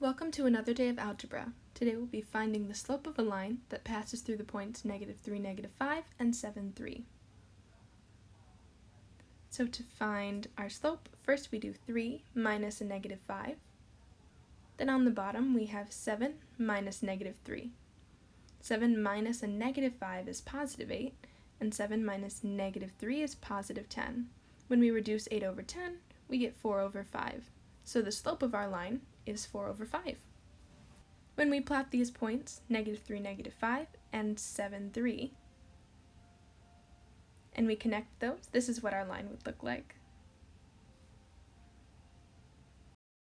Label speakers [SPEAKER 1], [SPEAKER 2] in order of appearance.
[SPEAKER 1] Welcome to another day of algebra. Today we'll be finding the slope of a line that passes through the points negative 3, negative 5, and 7, 3. So to find our slope, first we do 3 minus a negative 5. Then on the bottom we have 7 minus negative 3. 7 minus a negative 5 is positive 8, and 7 minus negative 3 is positive 10. When we reduce 8 over 10, we get 4 over 5. So the slope of our line is 4 over 5. When we plot these points, negative 3, negative 5, and 7, 3, and we connect those, this is what our line would look like.